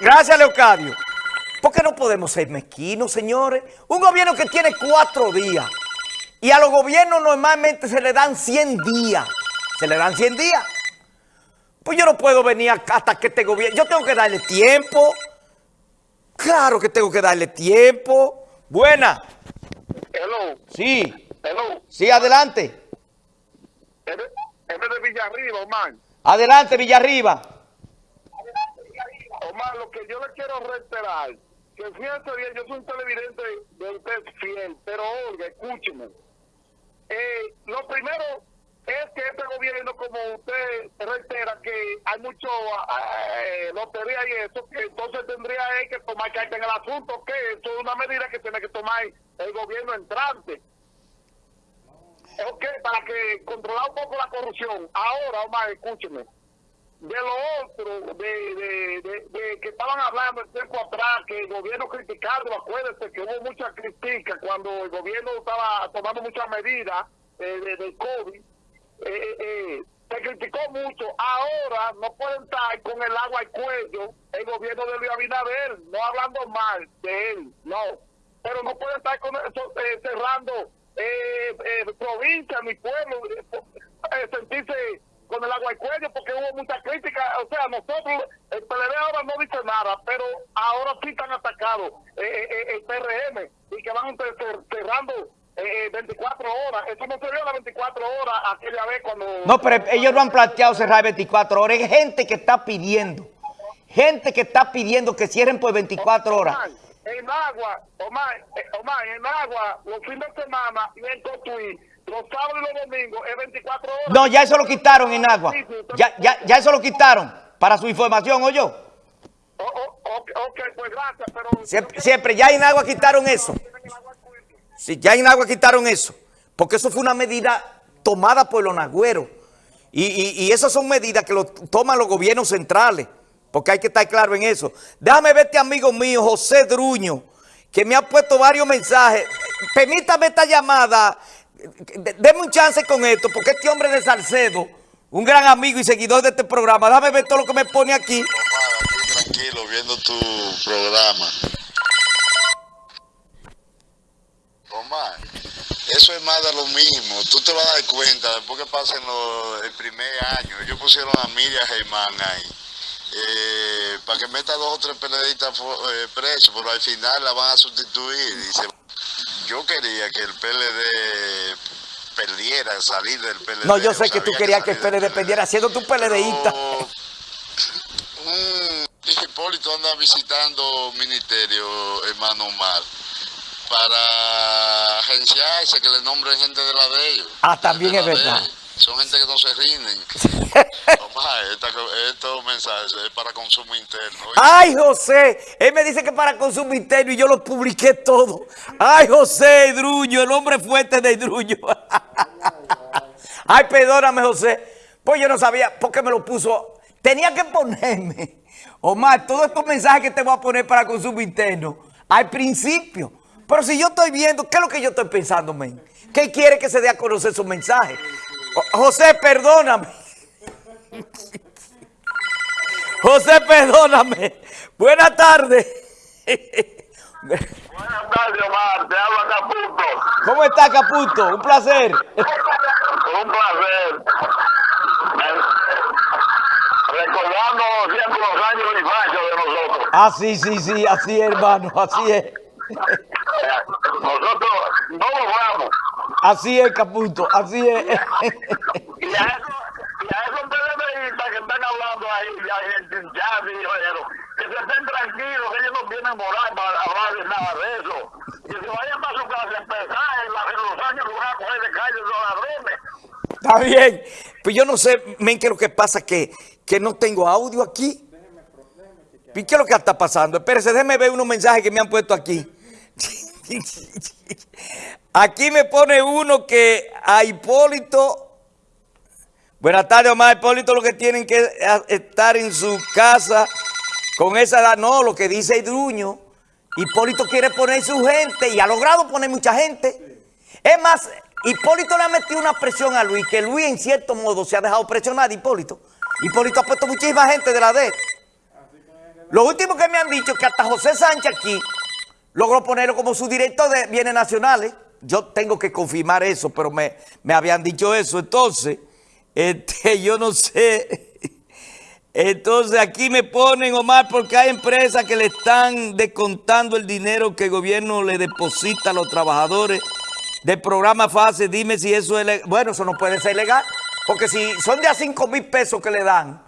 Gracias, Leocadio. ¿Por qué no podemos ser mezquinos, señores? Un gobierno que tiene cuatro días y a los gobiernos normalmente se le dan 100 días. Se le dan 100 días. Pues yo no puedo venir hasta que este gobierno... Yo tengo que darle tiempo. Claro que tengo que darle tiempo. Buena. Hello. Sí. Hello. Sí, adelante. Es de, es de Villarriba, Omar. Adelante, Villarriba. Omar, lo que yo le quiero reiterar, que fíjate bien, yo soy un televidente de usted fiel, pero oiga, escúcheme. Eh, lo primero es que este gobierno, como usted reitera, que hay mucho eh, lotería y eso, que entonces tendría que tomar carta en el asunto, que esto es una medida que tiene que tomar el gobierno entrante. Ok, para que controlar un poco la corrupción. Ahora, Omar, escúcheme. De lo otro, de, de, de, que estaban hablando el tiempo atrás, que el gobierno criticando, acuérdense que hubo mucha crítica cuando el gobierno estaba tomando muchas medidas eh, de, COVID. Eh, eh, se criticó mucho. Ahora no pueden estar con el agua al cuello el gobierno de Luis Abinader, no hablando mal de él, no. Pero no pueden estar con eso, eh, cerrando eh, eh, provincia, mi pueblo, eh, sentirse con el agua al cuello porque hubo mucha crítica. O sea, nosotros, el PLD ahora no dice nada, pero ahora sí están atacados eh, eh, el PRM y que van cerrando eh, 24 horas. Eso no se vio las 24 horas aquella vez cuando... No, pero ellos no han planteado cerrar 24 horas. Hay gente que está pidiendo. Gente que está pidiendo que cierren por 24 horas. En agua, Omar, eh, Omar, en agua, los fines de semana y en Cotuí, los sábados y los domingos es 24 horas. No, ya eso lo quitaron en agua. Ya, ya, ya eso lo quitaron. Para su información, ¿o yo? Oh, oh, ok, pues gracias, pero... Siempre, siempre, ya en agua quitaron eso. Sí, ya en agua quitaron eso. Porque eso fue una medida tomada por los nagüeros. Y, y, y esas son medidas que lo toman los gobiernos centrales. Porque hay que estar claro en eso. Déjame ver este amigo mío, José Druño, que me ha puesto varios mensajes. Permítame esta llamada. Deme un chance con esto, porque este hombre de Salcedo, un gran amigo y seguidor de este programa, déjame ver todo lo que me pone aquí. Omar, aquí tranquilo, viendo tu programa. Omar, eso es más de lo mismo. Tú te vas a dar cuenta después que pasen el primer año. Ellos pusieron a Miriam Germán ahí. eh, para que meta dos o tres fu- eh, presos, pero al final la van a sustituir. Y se- yo quería que el PLD perdiera, salir del PLD. No, yo sé que tú querías que el PLD perdiera, siendo tú PLDista. pero, mm, Hipólito anda visitando ministerio, hermano Omar, para agenciarse, que le nombren gente de la de ellos. Ah, también de es de verdad. Son gente que no se rinden. Omar, esta- estos mensajes es para consumo interno. Ay, José, él me dice que para consumo interno y yo lo publiqué todo. Ay, José Druño, el hombre fuerte de Druño. Ay, perdóname, José. Pues yo no sabía por qué me lo puso. Tenía que ponerme, Omar, todos estos mensajes que te voy a poner para consumo interno al principio. Pero si yo estoy viendo, ¿qué es lo que yo estoy pensando, men? ¿Qué quiere que se dé a conocer esos mensajes? O- José, perdóname. José, perdóname. Buenas tardes. Buenas tardes, Omar. Te habla Caputo. ¿Cómo está, Caputo? Un placer. Un placer. Recordando siempre los años de infancia de nosotros. Ah, sí, sí, sí, así es, hermano, así es. Nosotros no nos vamos. Así es, Caputo, así es. Y a eso, y a esos PLDistas que están hablando ahí, ya, gente, ya, pero que se estén tranquilos, que ellos no vienen moral para hablar de nada de eso. Que se vayan para su casa a empezar en, la- en los años que van a coger de calle los ladrones. Está bien. Pues yo no sé, men, qué es lo que pasa, que, que no tengo audio aquí. ¿Y qué es lo que está pasando? Espérese, déjeme ver unos mensajes que me han puesto aquí. Aquí me pone uno que a Hipólito... Buenas tardes, Omar. Hipólito lo que tienen que estar en su casa con esa edad. No, lo que dice Druño. Hipólito quiere poner su gente y ha logrado poner mucha gente. Es más, Hipólito le ha metido una presión a Luis, que Luis en cierto modo se ha dejado presionar, Hipólito. Hipólito ha puesto muchísima gente de la D. Lo último que me han dicho es que hasta José Sánchez aquí logró ponerlo como su director de bienes nacionales. Yo tengo que confirmar eso, pero me, me habían dicho eso. Entonces, este, yo no sé... Entonces aquí me ponen, Omar, porque hay empresas que le están descontando el dinero que el gobierno le deposita a los trabajadores del programa FASE. Dime si eso es legal. Bueno, eso no puede ser legal, porque si son de a 5 mil pesos que le dan,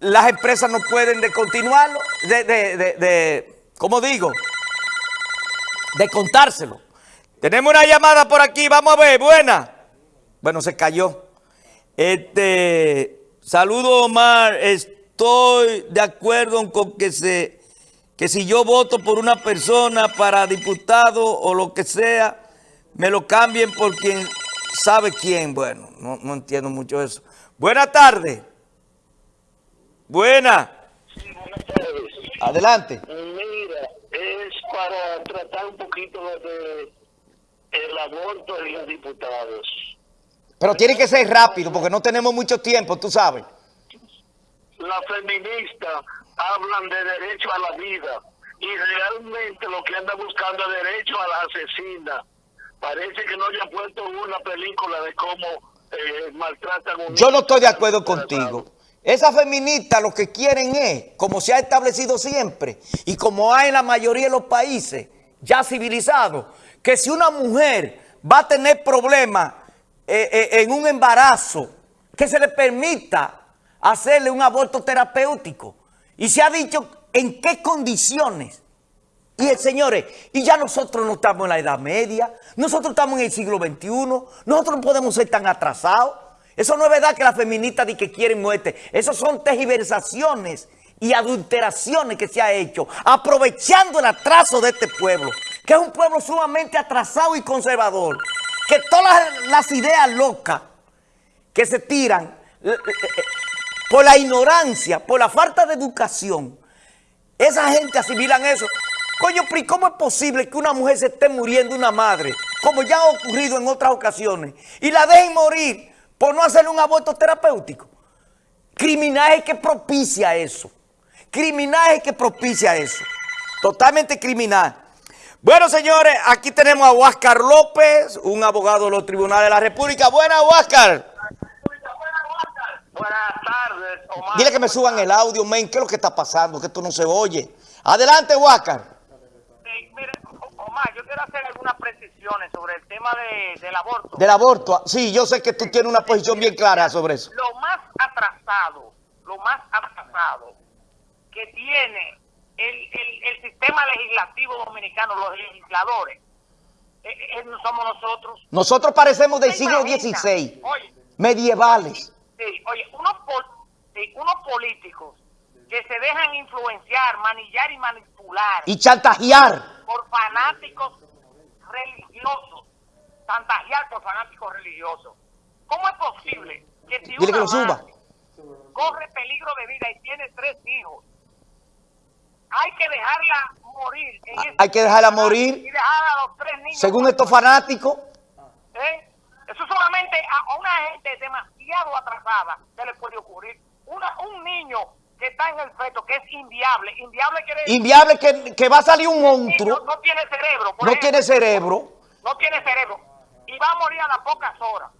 las empresas no pueden descontinuarlo, de, de, de, de, ¿cómo digo? Descontárselo. Tenemos una llamada por aquí, vamos a ver, buena. Bueno, se cayó. Este... Saludo Omar, estoy de acuerdo con que se que si yo voto por una persona para diputado o lo que sea, me lo cambien por quien sabe quién. Bueno, no, no entiendo mucho eso. Buena tarde. Buena. Sí, buenas tardes. Adelante. Tratar un poquito de el aborto de los diputados. Pero tiene que ser rápido porque no tenemos mucho tiempo, tú sabes. Las feministas hablan de derecho a la vida y realmente lo que anda buscando es derecho a la asesina. Parece que no hayan puesto una película de cómo eh, maltratan a un Yo no estoy de acuerdo contigo. Esas feministas lo que quieren es, como se ha establecido siempre, y como hay en la mayoría de los países ya civilizados, que si una mujer va a tener problemas eh, eh, en un embarazo, que se le permita hacerle un aborto terapéutico. Y se ha dicho en qué condiciones. Y el señores, y ya nosotros no estamos en la Edad Media, nosotros estamos en el siglo XXI, nosotros no podemos ser tan atrasados. Eso no es verdad que las feministas di que quieren muerte. Esas son tergiversaciones y adulteraciones que se ha hecho, aprovechando el atraso de este pueblo, que es un pueblo sumamente atrasado y conservador, que todas las, ideas locas que se tiran eh, eh, eh, por la ignorancia, por la falta de educación, esa gente asimilan eso. Coño, pero ¿y ¿cómo es posible que una mujer se esté muriendo, una madre, como ya ha ocurrido en otras ocasiones, y la dejen morir por no hacerle un aborto terapéutico? Criminaje que propicia eso. Criminaje que propicia eso. Totalmente criminal. Bueno, señores, aquí tenemos a Huáscar López, un abogado de los tribunales de la República. Buenas, Huáscar. Buenas tardes, Omar. Dile que me suban el audio, men. ¿Qué es lo que está pasando? Que esto no se oye. Adelante, Huáscar. Sí, mire, Omar, yo quiero hacer algunas precisiones sobre el tema de- del aborto. Del aborto. Sí, yo sé que tú tienes una posición bien clara sobre eso. Lo más atrasado, lo más atrasado que tiene el, el- el sistema legislativo dominicano, los legisladores, eh, eh, somos nosotros. Nosotros parecemos del ¿Se siglo? XVI, medievales. Sí, oye, unos, pol- sí, unos políticos que se dejan influenciar, manillar y manipular Y chantajear. por fanáticos religiosos, chantajear por fanáticos religiosos. ¿Cómo es posible que si Dile que una lo suba. madre corre peligro de vida y tiene tres hijos, hay que dejarla morir? en Ah, ese- hay que dejarla morir. Y dejar a los tres niños. Según estos fanáticos, ¿Eh? Eso solamente a a una gente demasiado atrasada se le puede ocurrir. Una, un niño que está en el feto, que es inviable. Inviable quiere decir inviable que, que va a salir un no, monstruo, no tiene cerebro. por no ejemplo. tiene cerebro. No tiene cerebro. Y va a morir a las pocas horas.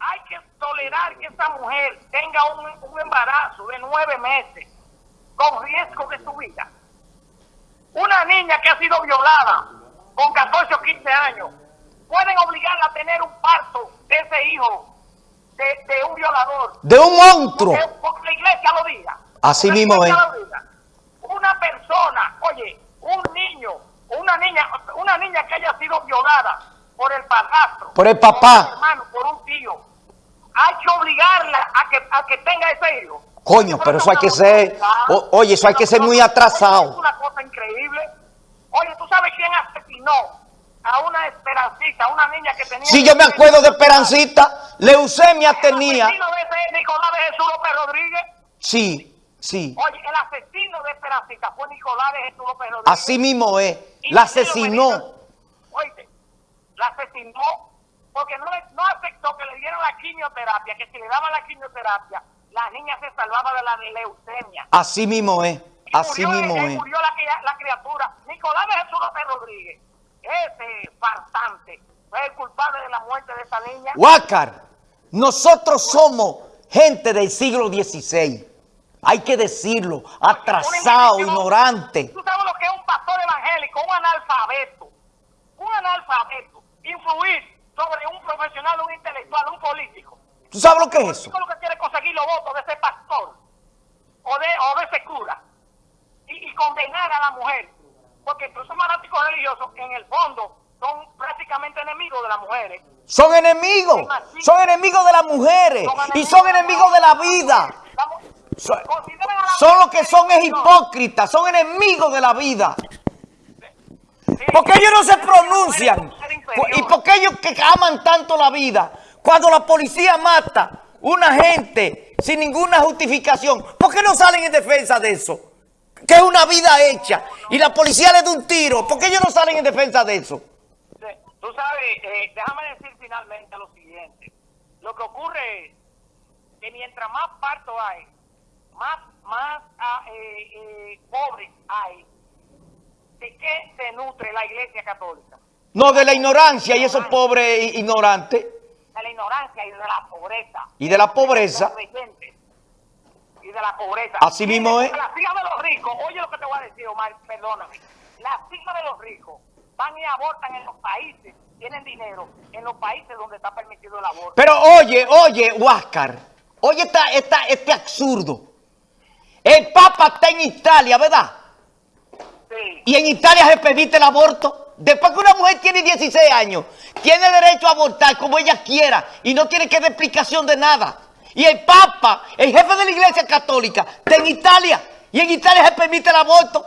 Hay que tolerar que esa mujer tenga un, un embarazo de nueve meses con riesgo de su vida. Una niña que ha sido violada con 14 o 15 años, pueden obligarla a tener un parto de ese hijo de, de un violador. De un monstruo porque la iglesia lo diga. Así mismo es. diga. Una persona, oye, un niño, una niña, una niña que haya sido violada por el padrastro, Por el papá. por un hermano, por un tío, hay que obligarla a que, a que tenga ese hijo. Coño, pero eso hay que ser- o- oye, eso hay que ser muy atrasado. Es una cosa increíble. Oye, ¿tú sabes quién asesinó a una Esperancita, a una niña que tenía... Sí, yo me acuerdo de Esperancita, leucemia tenía. El de Nicolás de Jesús López Rodríguez. Sí, sí. Oye, el asesino de Esperancita fue Nicolás de Jesús López Rodríguez. Así mismo es. La asesinó. Oye, la asesinó porque no, le- no aceptó que le dieran la quimioterapia, que si le daban la quimioterapia, la niña se salvaba de la leucemia. Así mismo es. Así murió, mismo es. murió la, la criatura. Nicolás de Jesús López Rodríguez, ese farsante, fue el culpable de la muerte de esa niña. Huácar, nosotros somos gente del siglo XVI. Hay que decirlo, atrasado, ignorante. ¿Tú sabes lo que es un pastor evangélico, un analfabeto? Un analfabeto. Influir sobre un profesional, un intelectual, un político. ¿Tú sabes lo que es eso? Eso es lo que quiere conseguir los votos de ese pastor o de, o de ese cura. Y, y condenar a la mujer. Porque esos fanáticos religiosos, en el fondo, son prácticamente enemigos de las mujeres. Son enemigos, son enemigos de las mujeres y son enemigos de la vida. Son, son mujer lo que son es hipócritas, son enemigos de la vida. Porque ellos no se pronuncian. ¿Y por qué ellos que aman tanto la vida? Cuando la policía mata una gente sin ninguna justificación, ¿por qué no salen en defensa de eso? Que es una vida hecha y la policía le da un tiro. ¿Por qué ellos no salen en defensa de eso? Tú sabes, eh, déjame decir finalmente lo siguiente. Lo que ocurre es que mientras más parto hay, más, más ah, eh, eh, pobres hay, ¿de qué se nutre la iglesia católica? No, de la ignorancia y esos pobres ignorantes De la ignorancia y de la pobreza. y de la pobreza. Y de la pobreza. Así mismo es. Hijas de los ricos, oye lo que te voy a decir, Omar, perdóname. Las hijas de los ricos van y abortan en los países, tienen dinero, en los países donde está permitido el aborto. Pero oye, oye, Huáscar, oye esta, esta, este absurdo. El Papa está en Italia, ¿verdad? Sí. Y en Italia se permite el aborto. Después que una mujer tiene 16 años, tiene derecho a abortar como ella quiera y no tiene que dar explicación de nada. Y el Papa, el jefe de la Iglesia Católica, está en Italia y en Italia se permite el aborto.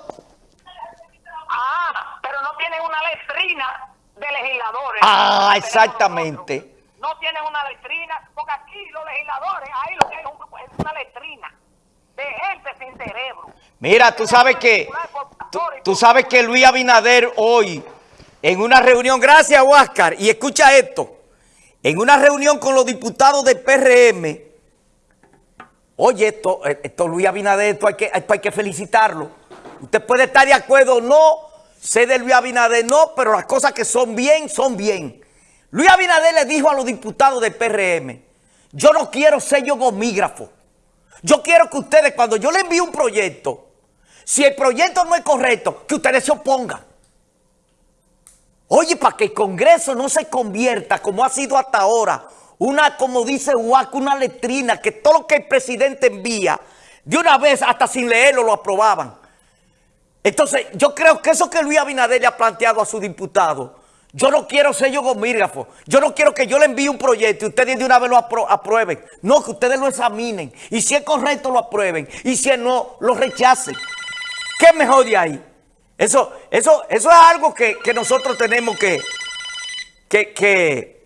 Ah, pero no tienen una letrina de legisladores. Ah, exactamente. No tienen una letrina, porque aquí los legisladores, ahí lo que hay es una letrina de gente sin cerebro. Mira, tú sabes que tú, tú sabes que Luis Abinader hoy en una reunión, gracias Huáscar, y escucha esto, en una reunión con los diputados del PRM, oye esto, esto Luis Abinader, esto hay que, esto hay que felicitarlo. Usted puede estar de acuerdo o no, sé de Luis Abinader no, pero las cosas que son bien, son bien. Luis Abinader le dijo a los diputados del PRM, yo no quiero sello gomígrafo. Yo quiero que ustedes, cuando yo les envíe un proyecto, si el proyecto no es correcto, que ustedes se opongan. Oye, para que el Congreso no se convierta, como ha sido hasta ahora, una, como dice Huaco, una letrina, que todo lo que el presidente envía, de una vez, hasta sin leerlo, lo aprobaban. Entonces, yo creo que eso que Luis Abinader le ha planteado a su diputado, yo no quiero sello gomígrafo, yo no quiero que yo le envíe un proyecto y ustedes de una vez lo aprueben. No, que ustedes lo examinen y si es correcto lo aprueben y si no, lo rechacen. ¿Qué mejor de ahí? Eso, eso, eso es algo que, que nosotros tenemos que, que, que,